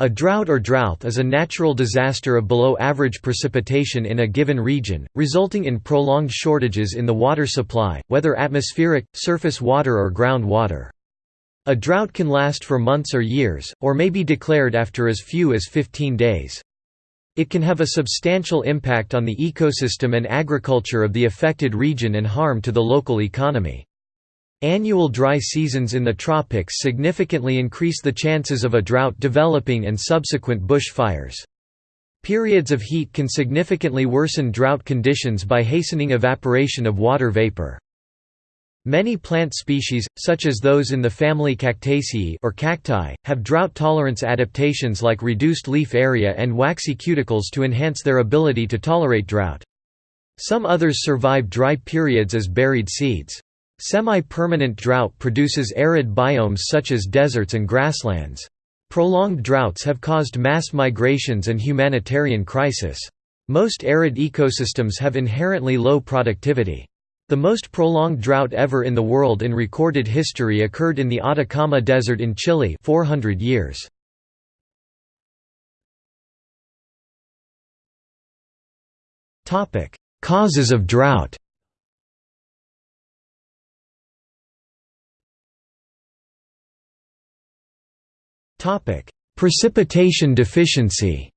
A drought or drought is a natural disaster of below average precipitation in a given region, resulting in prolonged shortages in the water supply, whether atmospheric, surface water or ground water. A drought can last for months or years, or may be declared after as few as 15 days. It can have a substantial impact on the ecosystem and agriculture of the affected region and harm to the local economy. Annual dry seasons in the tropics significantly increase the chances of a drought developing and subsequent bushfires. Periods of heat can significantly worsen drought conditions by hastening evaporation of water vapor. Many plant species, such as those in the family Cactaceae or cacti, have drought tolerance adaptations like reduced leaf area and waxy cuticles to enhance their ability to tolerate drought. Some others survive dry periods as buried seeds. Semi-permanent drought produces arid biomes such as deserts and grasslands. Prolonged droughts have caused mass migrations and humanitarian crisis. Most arid ecosystems have inherently low productivity. The most prolonged drought ever in the world in recorded history occurred in the Atacama Desert in Chile 400 years. Causes of drought Precipitation deficiency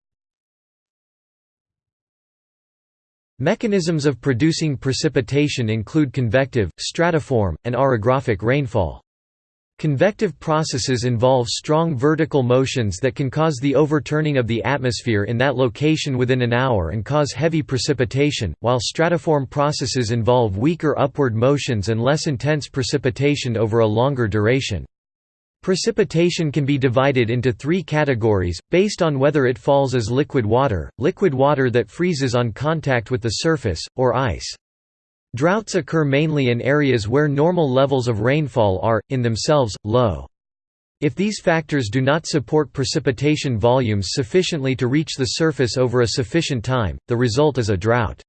Mechanisms of producing precipitation include convective, stratiform, and orographic rainfall. Convective processes involve strong vertical motions that can cause the overturning of the atmosphere in that location within an hour and cause heavy precipitation, while stratiform processes involve weaker upward motions and less intense precipitation over a longer duration. Precipitation can be divided into three categories, based on whether it falls as liquid water, liquid water that freezes on contact with the surface, or ice. Droughts occur mainly in areas where normal levels of rainfall are, in themselves, low. If these factors do not support precipitation volumes sufficiently to reach the surface over a sufficient time, the result is a drought.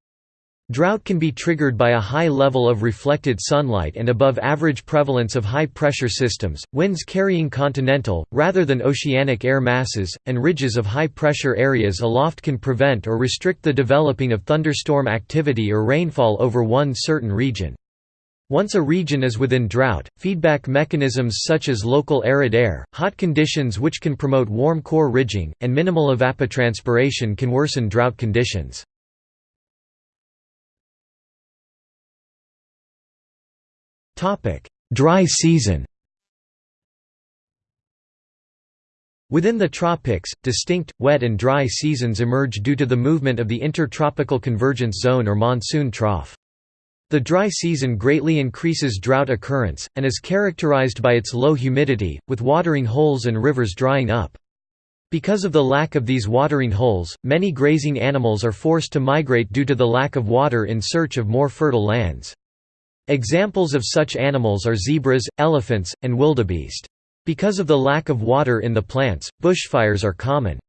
Drought can be triggered by a high level of reflected sunlight and above average prevalence of high-pressure systems, winds carrying continental, rather than oceanic air masses, and ridges of high-pressure areas aloft can prevent or restrict the developing of thunderstorm activity or rainfall over one certain region. Once a region is within drought, feedback mechanisms such as local arid air, hot conditions which can promote warm core ridging, and minimal evapotranspiration can worsen drought conditions. Dry season Within the tropics, distinct, wet and dry seasons emerge due to the movement of the intertropical convergence zone or monsoon trough. The dry season greatly increases drought occurrence, and is characterized by its low humidity, with watering holes and rivers drying up. Because of the lack of these watering holes, many grazing animals are forced to migrate due to the lack of water in search of more fertile lands. Examples of such animals are zebras, elephants, and wildebeest. Because of the lack of water in the plants, bushfires are common.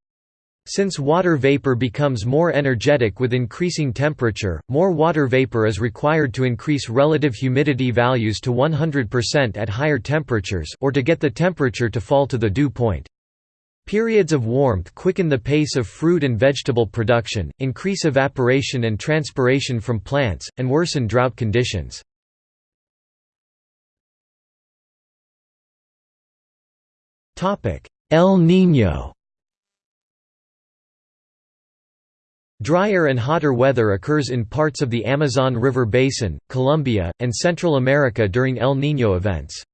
Since water vapor becomes more energetic with increasing temperature, more water vapor is required to increase relative humidity values to 100% at higher temperatures or to get the temperature to fall to the dew point. Periods of warmth quicken the pace of fruit and vegetable production, increase evaporation and transpiration from plants, and worsen drought conditions. El Niño Drier and hotter weather occurs in parts of the Amazon River Basin, Colombia, and Central America during El Niño events.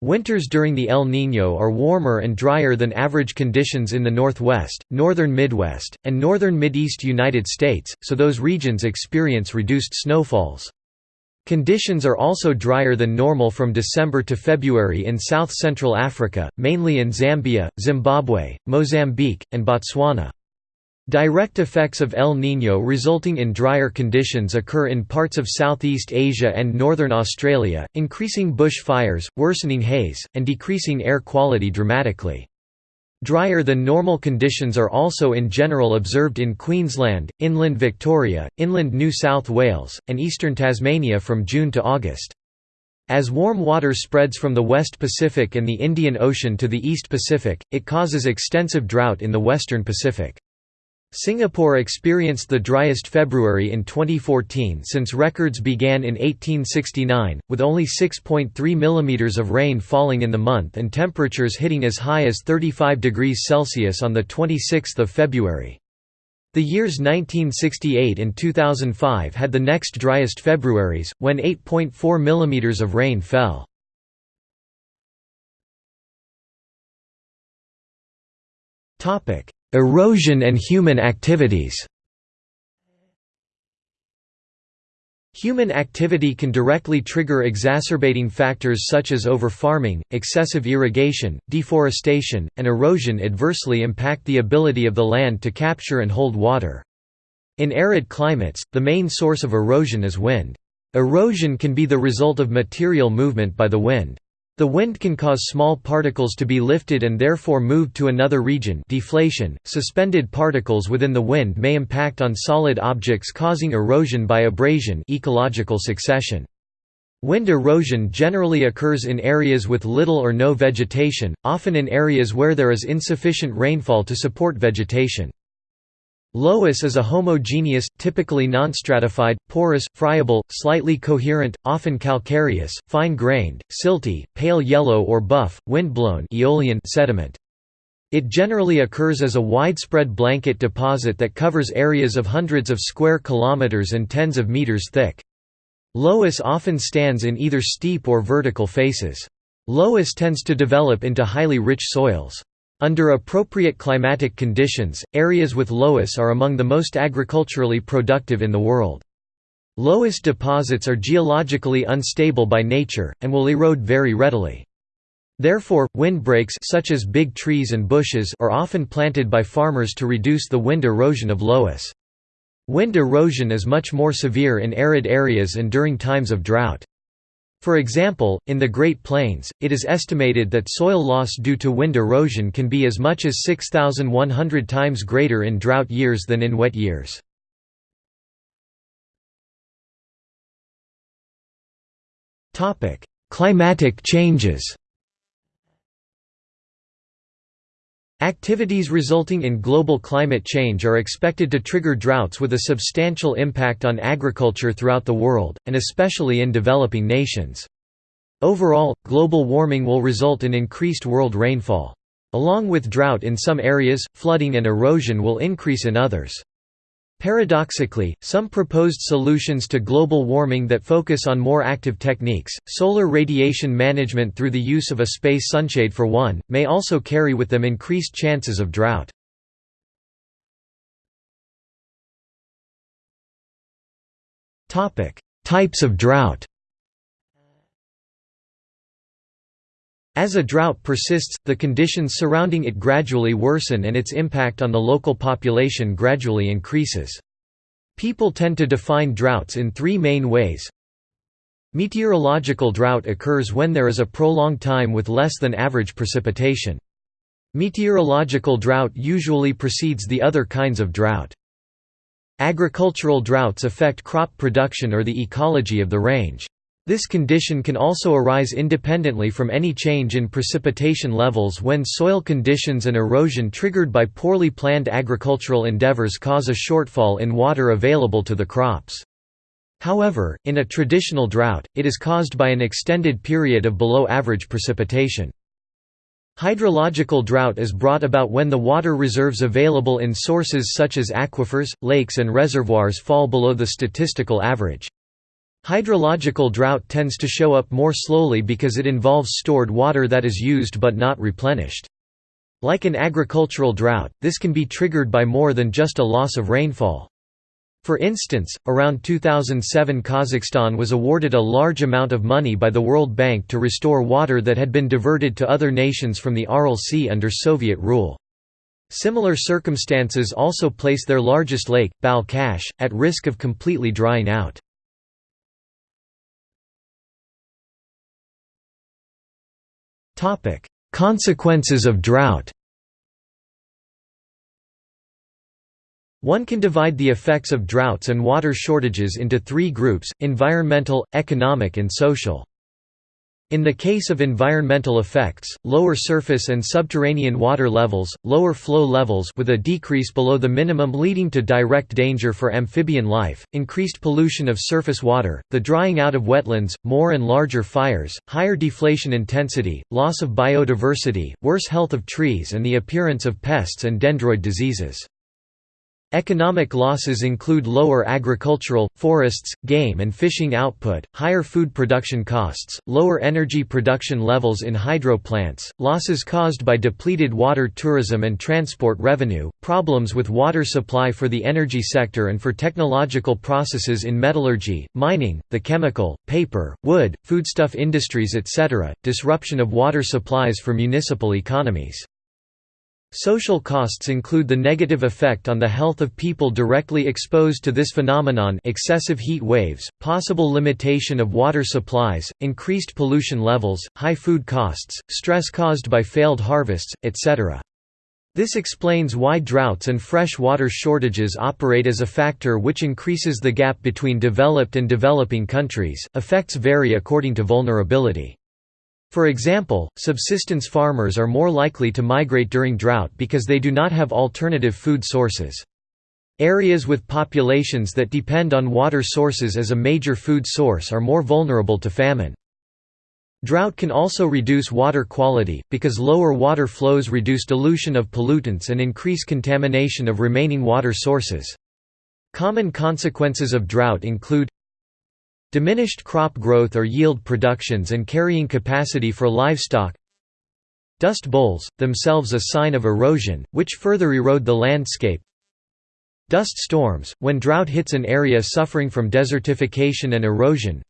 Winters during the El Niño are warmer and drier than average conditions in the Northwest, Northern Midwest, and Northern Mideast United States, so those regions experience reduced snowfalls. Conditions are also drier than normal from December to February in south-central Africa, mainly in Zambia, Zimbabwe, Mozambique, and Botswana. Direct effects of El Niño resulting in drier conditions occur in parts of Southeast Asia and northern Australia, increasing bush fires, worsening haze, and decreasing air quality dramatically. Drier than normal conditions are also in general observed in Queensland, inland Victoria, inland New South Wales, and eastern Tasmania from June to August. As warm water spreads from the West Pacific and the Indian Ocean to the East Pacific, it causes extensive drought in the western Pacific. Singapore experienced the driest February in 2014 since records began in 1869, with only 6.3 mm of rain falling in the month and temperatures hitting as high as 35 degrees Celsius on 26 February. The years 1968 and 2005 had the next driest Februaries, when 8.4 mm of rain fell. Erosion and human activities Human activity can directly trigger exacerbating factors such as overfarming, excessive irrigation, deforestation, and erosion adversely impact the ability of the land to capture and hold water. In arid climates, the main source of erosion is wind. Erosion can be the result of material movement by the wind. The wind can cause small particles to be lifted and therefore moved to another region deflation. .Suspended particles within the wind may impact on solid objects causing erosion by abrasion ecological succession. Wind erosion generally occurs in areas with little or no vegetation, often in areas where there is insufficient rainfall to support vegetation. Loess is a homogeneous, typically non-stratified, porous, friable, slightly coherent, often calcareous, fine-grained, silty, pale yellow or buff, wind-blown aeolian sediment. It generally occurs as a widespread blanket deposit that covers areas of hundreds of square kilometers and tens of meters thick. Loess often stands in either steep or vertical faces. Loess tends to develop into highly rich soils. Under appropriate climatic conditions, areas with loess are among the most agriculturally productive in the world. Loess deposits are geologically unstable by nature, and will erode very readily. Therefore, windbreaks such as big trees and bushes are often planted by farmers to reduce the wind erosion of loess. Wind erosion is much more severe in arid areas and during times of drought. For example, in the Great Plains, it is estimated that soil loss due to wind erosion can be as much as 6,100 times greater in drought years than in wet years. Climatic changes Activities resulting in global climate change are expected to trigger droughts with a substantial impact on agriculture throughout the world, and especially in developing nations. Overall, global warming will result in increased world rainfall. Along with drought in some areas, flooding and erosion will increase in others. Paradoxically, some proposed solutions to global warming that focus on more active techniques, solar radiation management through the use of a space sunshade for one, may also carry with them increased chances of drought. Types of drought As a drought persists, the conditions surrounding it gradually worsen and its impact on the local population gradually increases. People tend to define droughts in three main ways. Meteorological drought occurs when there is a prolonged time with less than average precipitation. Meteorological drought usually precedes the other kinds of drought. Agricultural droughts affect crop production or the ecology of the range. This condition can also arise independently from any change in precipitation levels when soil conditions and erosion triggered by poorly planned agricultural endeavors cause a shortfall in water available to the crops. However, in a traditional drought, it is caused by an extended period of below-average precipitation. Hydrological drought is brought about when the water reserves available in sources such as aquifers, lakes and reservoirs fall below the statistical average. Hydrological drought tends to show up more slowly because it involves stored water that is used but not replenished. Like an agricultural drought, this can be triggered by more than just a loss of rainfall. For instance, around 2007 Kazakhstan was awarded a large amount of money by the World Bank to restore water that had been diverted to other nations from the Aral Sea under Soviet rule. Similar circumstances also place their largest lake, Balkhash, at risk of completely drying out. Topic: Consequences of drought. One can divide the effects of droughts and water shortages into three groups, environmental, economic and social. In the case of environmental effects, lower surface and subterranean water levels, lower flow levels with a decrease below the minimum leading to direct danger for amphibian life, increased pollution of surface water, the drying out of wetlands, more and larger fires, higher deflation intensity, loss of biodiversity, worse health of trees and the appearance of pests and dendroid diseases. Economic losses include lower agricultural, forests, game and fishing output, higher food production costs, lower energy production levels in hydro plants, losses caused by depleted water tourism and transport revenue, problems with water supply for the energy sector and for technological processes in metallurgy, mining, the chemical, paper, wood, foodstuff industries etc., disruption of water supplies for municipal economies. Social costs include the negative effect on the health of people directly exposed to this phenomenon excessive heat waves, possible limitation of water supplies, increased pollution levels, high food costs, stress caused by failed harvests, etc. This explains why droughts and fresh water shortages operate as a factor which increases the gap between developed and developing countries. Effects vary according to vulnerability. For example, subsistence farmers are more likely to migrate during drought because they do not have alternative food sources. Areas with populations that depend on water sources as a major food source are more vulnerable to famine. Drought can also reduce water quality, because lower water flows reduce dilution of pollutants and increase contamination of remaining water sources. Common consequences of drought include Diminished crop growth or yield productions and carrying capacity for livestock. Dust bowls, themselves a sign of erosion, which further erode the landscape. Dust storms, when drought hits an area suffering from desertification and erosion.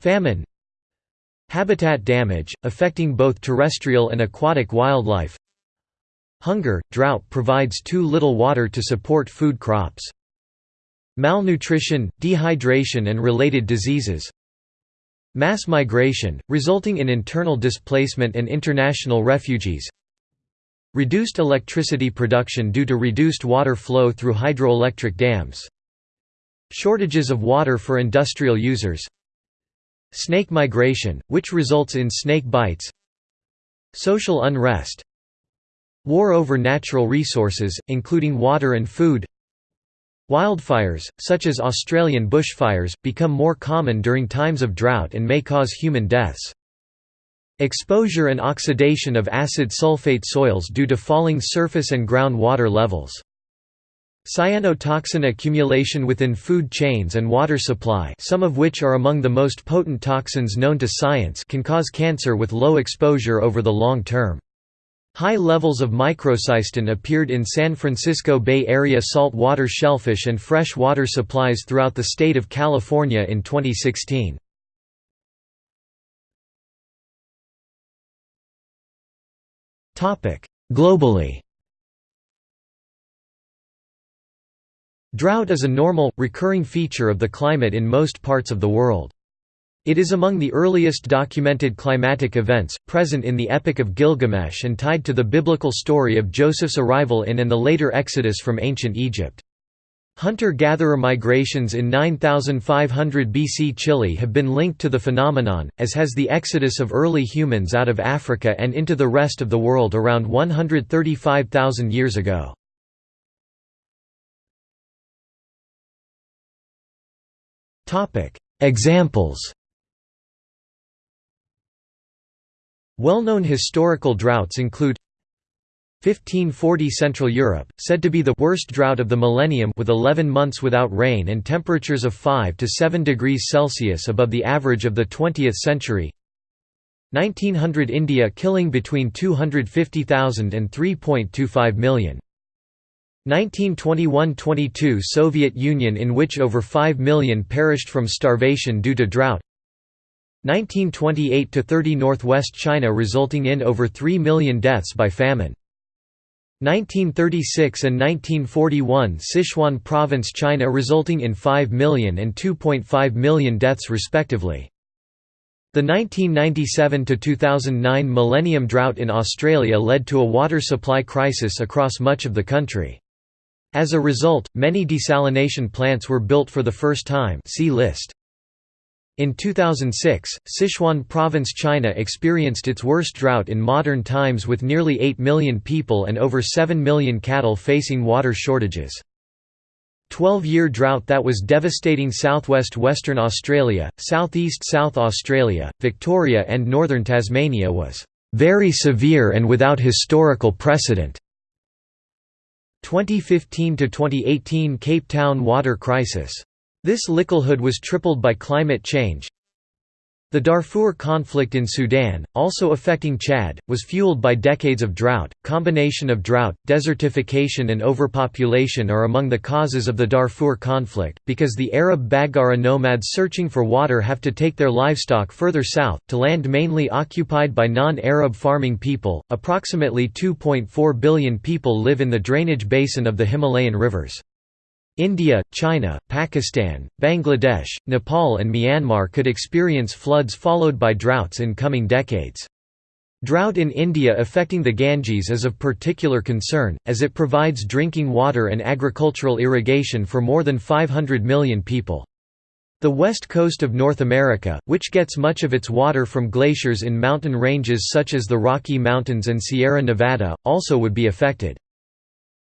Famine. Habitat damage, affecting both terrestrial and aquatic wildlife. Hunger – Drought provides too little water to support food crops Malnutrition, dehydration and related diseases. Mass migration, resulting in internal displacement and international refugees. Reduced electricity production due to reduced water flow through hydroelectric dams. Shortages of water for industrial users. Snake migration, which results in snake bites. Social unrest. War over natural resources, including water and food Wildfires, such as Australian bushfires, become more common during times of drought and may cause human deaths. Exposure and oxidation of acid sulfate soils due to falling surface and ground water levels. Cyanotoxin accumulation within food chains and water supply some of which are among the most potent toxins known to science can cause cancer with low exposure over the long term. High levels of microcystin appeared in San Francisco Bay Area salt water shellfish and fresh water supplies throughout the state of California in 2016. Globally Drought is a normal, recurring feature of the climate in most parts of the world. It is among the earliest documented climatic events, present in the Epic of Gilgamesh and tied to the biblical story of Joseph's arrival in and the later exodus from ancient Egypt. Hunter-gatherer migrations in 9500 BC Chile have been linked to the phenomenon, as has the exodus of early humans out of Africa and into the rest of the world around 135,000 years ago. Examples Well-known historical droughts include 1540 Central Europe, said to be the worst drought of the millennium with 11 months without rain and temperatures of 5 to 7 degrees Celsius above the average of the 20th century. 1900 India killing between 250,000 and 3.25 million. 1921–22 Soviet Union in which over 5 million perished from starvation due to drought 1928–30 Northwest China resulting in over 3 million deaths by famine. 1936 and 1941 Sichuan Province China resulting in 5 million and 2.5 million deaths respectively. The 1997–2009 millennium drought in Australia led to a water supply crisis across much of the country. As a result, many desalination plants were built for the first time see list. In 2006, Sichuan Province China experienced its worst drought in modern times with nearly 8 million people and over 7 million cattle facing water shortages. 12-year drought that was devastating southwest Western Australia, southeast South Australia, Victoria and northern Tasmania was "...very severe and without historical precedent." 2015–2018 Cape Town water crisis this likelhood was tripled by climate change. The Darfur conflict in Sudan, also affecting Chad, was fueled by decades of drought. Combination of drought, desertification, and overpopulation are among the causes of the Darfur conflict, because the Arab Baggara nomads searching for water have to take their livestock further south, to land mainly occupied by non Arab farming people. Approximately 2.4 billion people live in the drainage basin of the Himalayan rivers. India, China, Pakistan, Bangladesh, Nepal and Myanmar could experience floods followed by droughts in coming decades. Drought in India affecting the Ganges is of particular concern, as it provides drinking water and agricultural irrigation for more than 500 million people. The west coast of North America, which gets much of its water from glaciers in mountain ranges such as the Rocky Mountains and Sierra Nevada, also would be affected.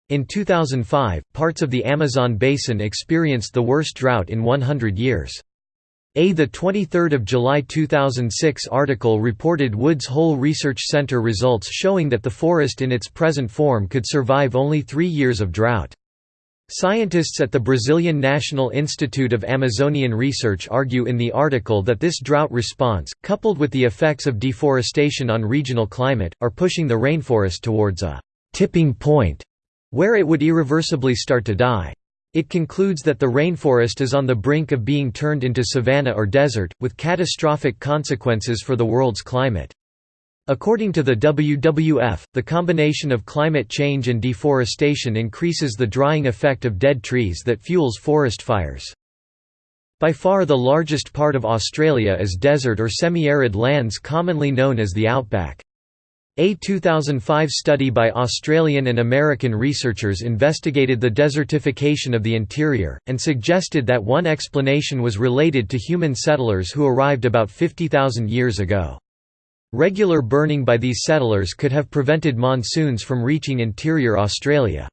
In 2005, parts of the Amazon basin experienced the worst drought in 100 years. A 23 July 2006 article reported Woods Hole Research Center results showing that the forest in its present form could survive only three years of drought. Scientists at the Brazilian National Institute of Amazonian Research argue in the article that this drought response, coupled with the effects of deforestation on regional climate, are pushing the rainforest towards a «tipping point» where it would irreversibly start to die. It concludes that the rainforest is on the brink of being turned into savanna or desert, with catastrophic consequences for the world's climate. According to the WWF, the combination of climate change and deforestation increases the drying effect of dead trees that fuels forest fires. By far the largest part of Australia is desert or semi-arid lands commonly known as the outback. A 2005 study by Australian and American researchers investigated the desertification of the interior, and suggested that one explanation was related to human settlers who arrived about 50,000 years ago. Regular burning by these settlers could have prevented monsoons from reaching interior Australia.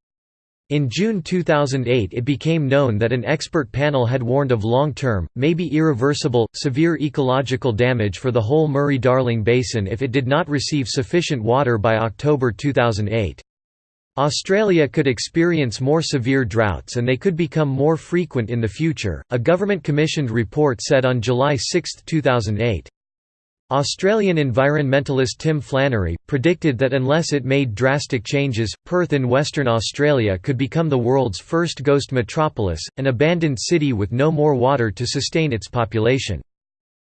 In June 2008 it became known that an expert panel had warned of long-term, maybe irreversible, severe ecological damage for the whole Murray-Darling Basin if it did not receive sufficient water by October 2008. Australia could experience more severe droughts and they could become more frequent in the future, a government-commissioned report said on July 6, 2008. Australian environmentalist Tim Flannery, predicted that unless it made drastic changes, Perth in Western Australia could become the world's first ghost metropolis, an abandoned city with no more water to sustain its population.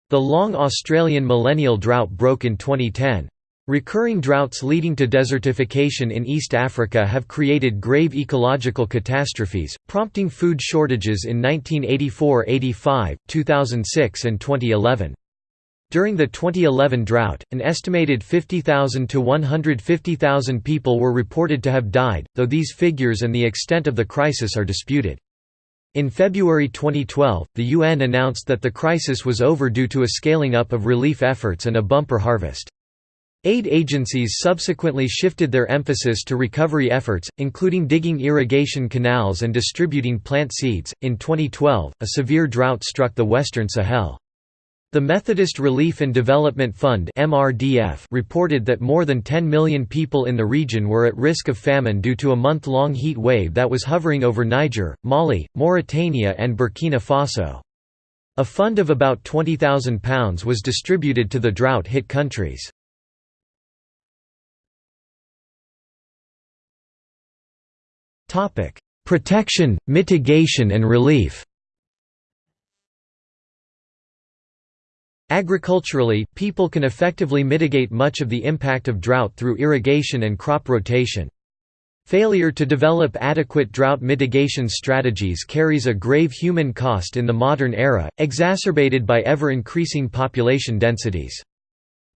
The long Australian millennial drought broke in 2010. Recurring droughts leading to desertification in East Africa have created grave ecological catastrophes, prompting food shortages in 1984–85, 2006 and 2011. During the 2011 drought, an estimated 50,000 to 150,000 people were reported to have died, though these figures and the extent of the crisis are disputed. In February 2012, the UN announced that the crisis was over due to a scaling up of relief efforts and a bumper harvest. Aid agencies subsequently shifted their emphasis to recovery efforts, including digging irrigation canals and distributing plant seeds. In 2012, a severe drought struck the western Sahel. The Methodist Relief and Development Fund reported that more than 10 million people in the region were at risk of famine due to a month-long heat wave that was hovering over Niger, Mali, Mauritania and Burkina Faso. A fund of about £20,000 was distributed to the drought-hit countries. Protection, mitigation and relief Agriculturally, people can effectively mitigate much of the impact of drought through irrigation and crop rotation. Failure to develop adequate drought mitigation strategies carries a grave human cost in the modern era, exacerbated by ever-increasing population densities.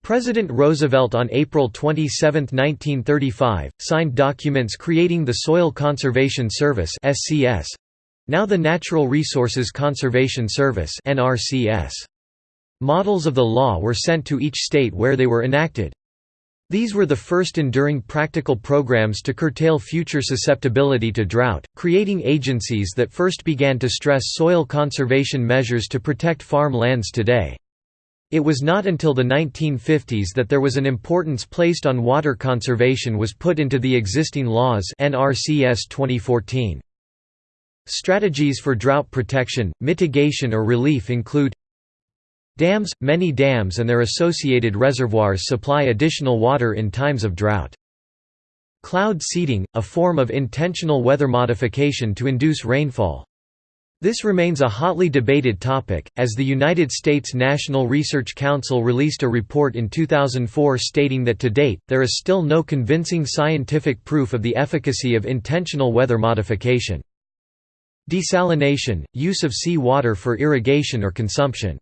President Roosevelt on April 27, 1935, signed documents creating the Soil Conservation Service now the Natural Resources Conservation Service NRCS. Models of the law were sent to each state where they were enacted. These were the first enduring practical programs to curtail future susceptibility to drought, creating agencies that first began to stress soil conservation measures to protect farm lands today. It was not until the 1950s that there was an importance placed on water conservation was put into the existing laws NRCS 2014. Strategies for drought protection, mitigation or relief include Dams – Many dams and their associated reservoirs supply additional water in times of drought. Cloud seeding – a form of intentional weather modification to induce rainfall. This remains a hotly debated topic, as the United States National Research Council released a report in 2004 stating that to date, there is still no convincing scientific proof of the efficacy of intentional weather modification. Desalination – use of sea water for irrigation or consumption.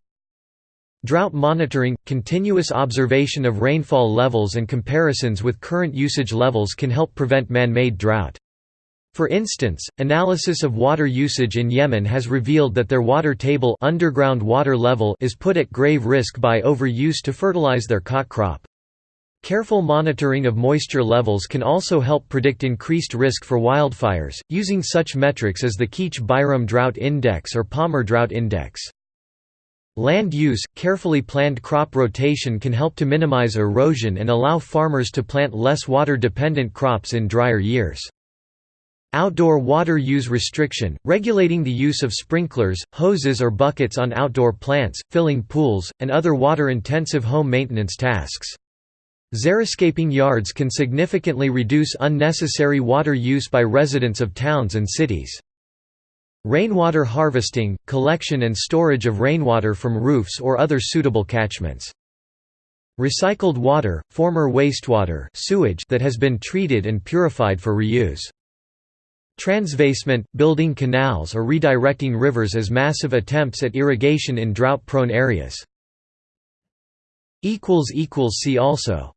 Drought monitoring – continuous observation of rainfall levels and comparisons with current usage levels can help prevent man-made drought. For instance, analysis of water usage in Yemen has revealed that their water table underground water level is put at grave risk by overuse to fertilize their khat crop. Careful monitoring of moisture levels can also help predict increased risk for wildfires, using such metrics as the Keetch-Byram Drought Index or Palmer Drought Index. Land use, carefully planned crop rotation can help to minimize erosion and allow farmers to plant less water-dependent crops in drier years. Outdoor water use restriction, regulating the use of sprinklers, hoses or buckets on outdoor plants, filling pools, and other water-intensive home maintenance tasks. Xeriscaping yards can significantly reduce unnecessary water use by residents of towns and cities. Rainwater harvesting, collection and storage of rainwater from roofs or other suitable catchments. Recycled water, former wastewater sewage that has been treated and purified for reuse. Transvasement, building canals or redirecting rivers as massive attempts at irrigation in drought-prone areas. See also